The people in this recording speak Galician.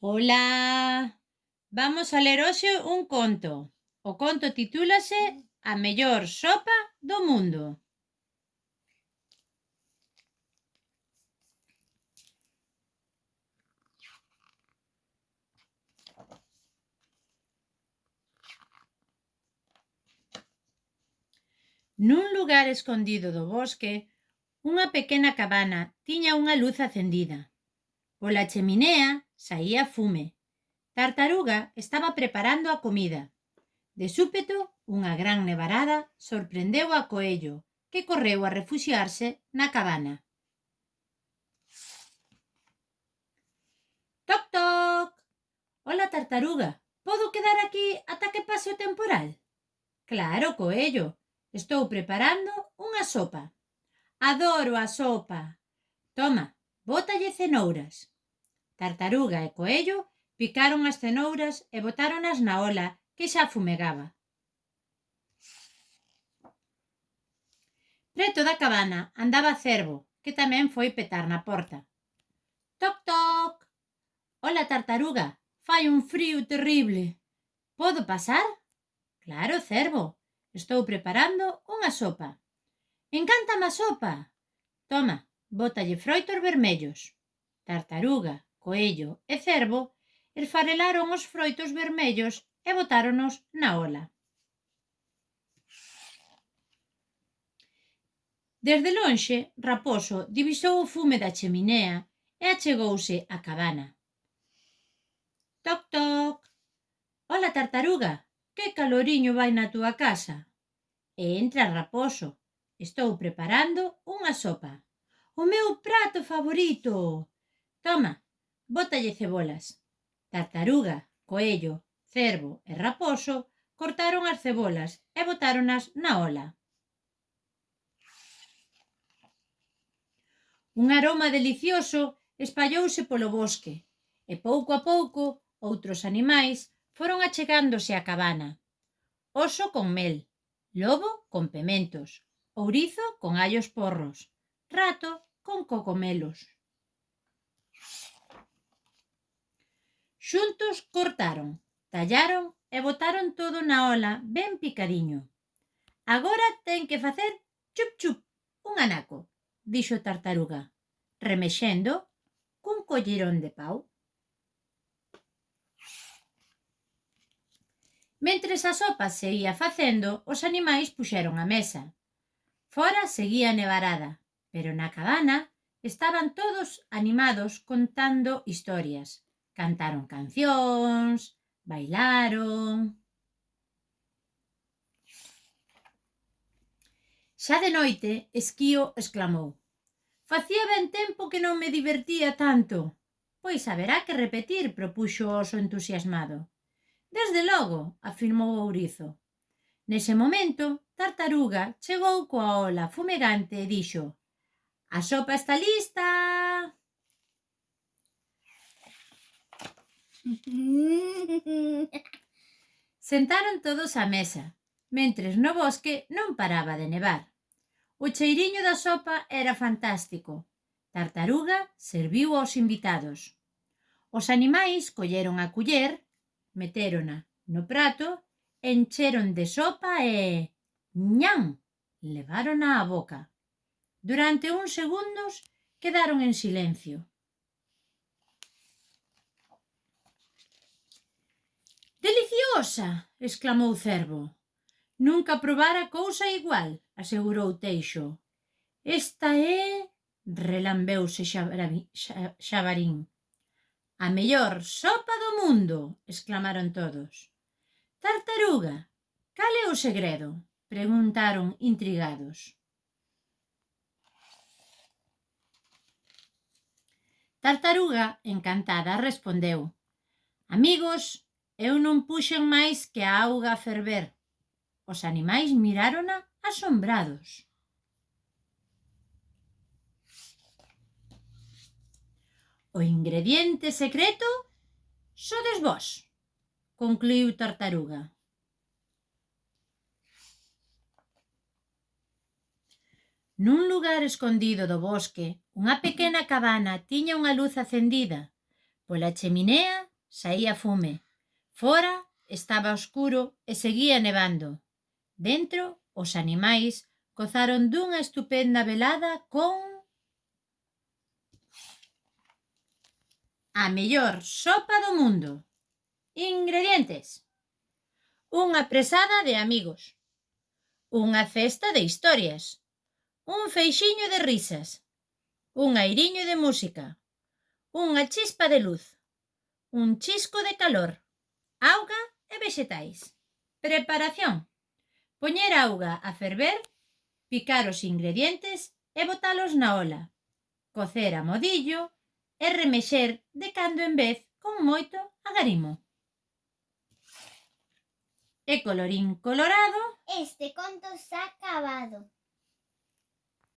Hola. Vamos a ler hoxe un conto. O conto titúlase A mellor sopa do mundo. Nun lugar escondido do bosque, unha pequena cabana tiña unha luz acendida. Pola cheminea saía fume. Tartaruga estaba preparando a comida. De súpeto, unha gran nevarada sorprendeu a Coello, que correu a refuxiarse na cabana. Toc, toc! Hola, tartaruga. Podo quedar aquí ata que pase o temporal? Claro, Coello. Estou preparando unha sopa. Adoro a sopa. Toma, Bótalle cenouras. Tartaruga e coello picaron as cenouras e botáronas na ola que xa fumegaba. Preto da cabana andaba Cervo, que tamén foi petar na porta. Toc, toc! Ola, tartaruga, fai un frío terrible. Podo pasar? Claro, Cervo, estou preparando unha sopa. Encántame a sopa. Toma, Bótalle froitos vermellos. Tartaruga, coello e cervo esfarelaron os froitos vermellos e botáronos na ola. Desde lonxe, Raposo divisou o fume da cheminea e achegouse á cabana. Toc, toc. Ola, tartaruga, que caloriño vai na túa casa? E entra Raposo. Estou preparando unha sopa. O meu prato favorito. Toma, bótalle cebolas. Tartaruga, coello, cervo e raposo cortaron as cebolas e botáronas na ola. Un aroma delicioso espallouse polo bosque e pouco a pouco outros animais foron achegándose á cabana. Oso con mel, lobo con pementos, ourizo con allos porros, rato con cocomelos. Xuntos cortaron, tallaron e botaron todo na ola ben picadiño. Agora ten que facer chup chup un anaco, dixo tartaruga, remexendo cun collerón de pau. Mentres a sopa se ia facendo, os animais puxeron a mesa. Fora seguía nevarada, Pero na cabana estaban todos animados contando historias. Cantaron cancións, bailaron... Xa de noite, Esquío exclamou. Facía ben tempo que non me divertía tanto. Pois haberá que repetir, propuxo o oso entusiasmado. Desde logo, afirmou Ourizo. Nese momento, Tartaruga chegou coa ola fumegante e dixo A sopa está lista. Sentaron todos á mesa, mentres no bosque non paraba de nevar. O cheiriño da sopa era fantástico. Tartaruga serviu aos invitados. Os animais colleron a culler, metérona no prato, encheron de sopa e... ñam! Levárona á boca. Durante uns segundos quedaron en silencio. Deliciosa! exclamou Cervo. Nunca probara cousa igual, asegurou Teixo. Esta é... relambeuse Xabarín. A mellor sopa do mundo, exclamaron todos. Tartaruga, cal é o segredo? Preguntaron intrigados. Tartaruga, encantada, respondeu Amigos, eu non puxen máis que a auga a ferver. Os animais mirárona asombrados. O ingrediente secreto sodes vos, concluiu Tartaruga. Nun lugar escondido do bosque, unha pequena cabana tiña unha luz acendida. Pola cheminea saía fume. Fora estaba oscuro e seguía nevando. Dentro, os animais gozaron dunha estupenda velada con... A mellor sopa do mundo. Ingredientes. Unha presada de amigos. Unha cesta de historias un feixiño de risas, un airiño de música, unha chispa de luz, un chisco de calor, auga e vexetais. Preparación. Poñer auga a ferver, picar os ingredientes e botalos na ola. Cocer a modillo e remexer de cando en vez con moito agarimo. E colorín colorado, este conto se ha acabado.